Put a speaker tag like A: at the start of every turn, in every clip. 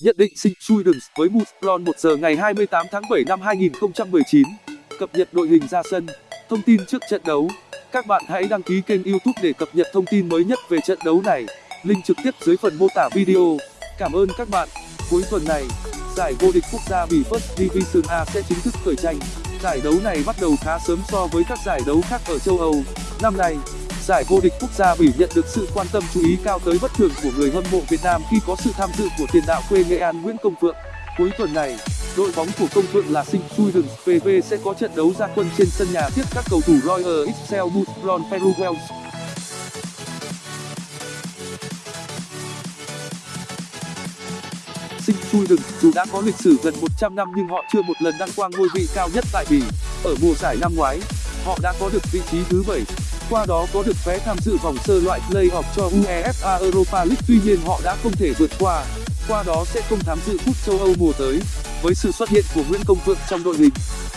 A: Nhận định sinh Sweden với Mustron 1 giờ ngày 28 tháng 7 năm 2019. Cập nhật đội hình ra sân, thông tin trước trận đấu. Các bạn hãy đăng ký kênh YouTube để cập nhật thông tin mới nhất về trận đấu này. Link trực tiếp dưới phần mô tả video. Cảm ơn các bạn. Cuối tuần này, giải vô địch quốc gia bỉ First Division A sẽ chính thức khởi tranh. Giải đấu này bắt đầu khá sớm so với các giải đấu khác ở châu Âu. Năm nay, giải vô địch quốc gia bỉ nhận được sự quan tâm chú ý cao tới bất thường của người hâm mộ Việt Nam khi có sự tham dự của tiền đạo quê Nghệ An Nguyễn Công Phượng. Cuối tuần này, đội bóng của Công Phượng là Sinh Suidens PV sẽ có trận đấu ra quân trên sân nhà tiếp các cầu thủ Royal Excel Mustron Peru Wales. Sinh Suidens dù đã có lịch sử gần 100 năm nhưng họ chưa một lần đăng quang ngôi vị cao nhất tại bỉ. Ở mùa giải năm ngoái, họ đã có được vị trí thứ 7 qua đó có được vé tham dự vòng sơ loại play-off cho UEFA Europa League, tuy nhiên họ đã không thể vượt qua. Qua đó sẽ không tham dự cúp châu Âu mùa tới. Với sự xuất hiện của Nguyễn Công Phượng trong đội hình,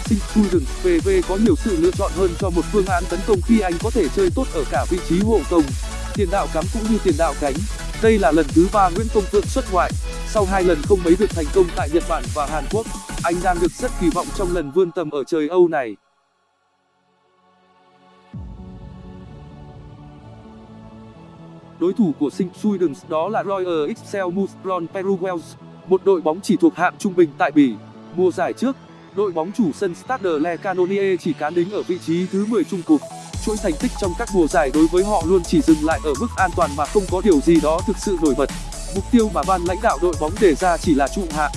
A: Sinh Sweden PV có nhiều sự lựa chọn hơn cho một phương án tấn công khi anh có thể chơi tốt ở cả vị trí hộ công, tiền đạo cắm cũng như tiền đạo cánh. Đây là lần thứ ba Nguyễn Công Phượng xuất ngoại. Sau hai lần không mấy được thành công tại Nhật Bản và Hàn Quốc, anh đang được rất kỳ vọng trong lần vươn tầm ở trời Âu này. Đối thủ của Sinh Sweden đó là Royal Excel Mustron Peru Wales, một đội bóng chỉ thuộc hạng trung bình tại Bỉ. Mùa giải trước, đội bóng chủ sân Stade Le Canonier chỉ cán đính ở vị trí thứ 10 chung cuộc. Chuỗi thành tích trong các mùa giải đối với họ luôn chỉ dừng lại ở mức an toàn mà không có điều gì đó thực sự nổi bật. Mục tiêu mà ban lãnh đạo đội bóng đề ra chỉ là trụ hạng.